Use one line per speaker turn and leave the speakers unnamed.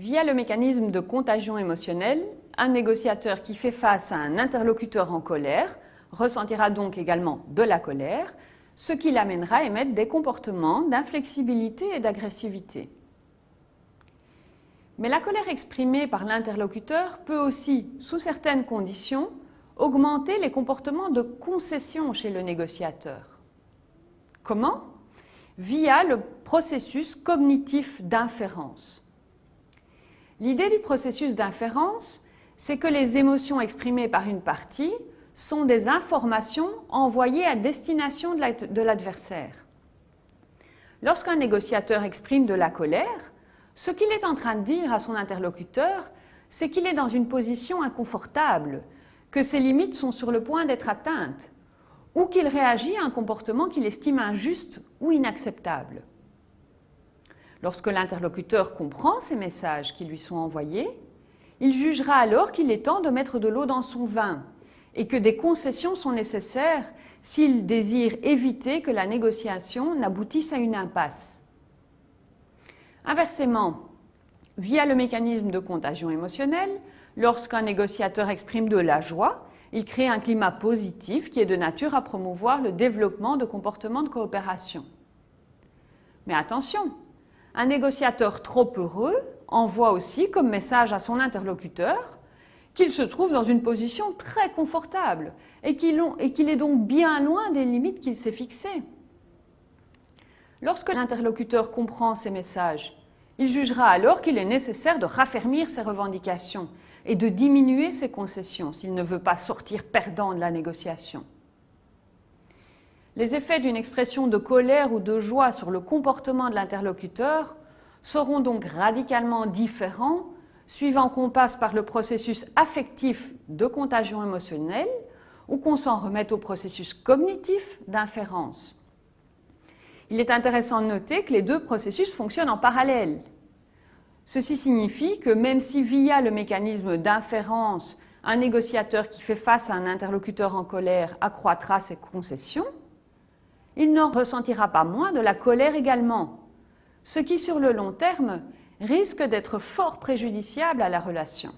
Via le mécanisme de contagion émotionnelle, un négociateur qui fait face à un interlocuteur en colère ressentira donc également de la colère, ce qui l'amènera à émettre des comportements d'inflexibilité et d'agressivité. Mais la colère exprimée par l'interlocuteur peut aussi, sous certaines conditions, augmenter les comportements de concession chez le négociateur. Comment? Via le processus cognitif d'inférence. L'idée du processus d'inférence, c'est que les émotions exprimées par une partie sont des informations envoyées à destination de l'adversaire. Lorsqu'un négociateur exprime de la colère, ce qu'il est en train de dire à son interlocuteur, c'est qu'il est dans une position inconfortable, que ses limites sont sur le point d'être atteintes, ou qu'il réagit à un comportement qu'il estime injuste ou inacceptable. Lorsque l'interlocuteur comprend ces messages qui lui sont envoyés, il jugera alors qu'il est temps de mettre de l'eau dans son vin et que des concessions sont nécessaires s'il désire éviter que la négociation n'aboutisse à une impasse. Inversement, via le mécanisme de contagion émotionnelle, lorsqu'un négociateur exprime de la joie, il crée un climat positif qui est de nature à promouvoir le développement de comportements de coopération. Mais attention, un négociateur trop heureux envoie aussi comme message à son interlocuteur qu'il se trouve dans une position très confortable et qu'il est donc bien loin des limites qu'il s'est fixées. Lorsque l'interlocuteur comprend ces messages, il jugera alors qu'il est nécessaire de raffermir ses revendications et de diminuer ses concessions s'il ne veut pas sortir perdant de la négociation. Les effets d'une expression de colère ou de joie sur le comportement de l'interlocuteur seront donc radicalement différents suivant qu'on passe par le processus affectif de contagion émotionnelle ou qu'on s'en remette au processus cognitif d'inférence. Il est intéressant de noter que les deux processus fonctionnent en parallèle. Ceci signifie que même si via le mécanisme d'inférence, un négociateur qui fait face à un interlocuteur en colère accroîtra ses concessions, il n'en ressentira pas moins de la colère également, ce qui sur le long terme risque d'être fort préjudiciable à la relation.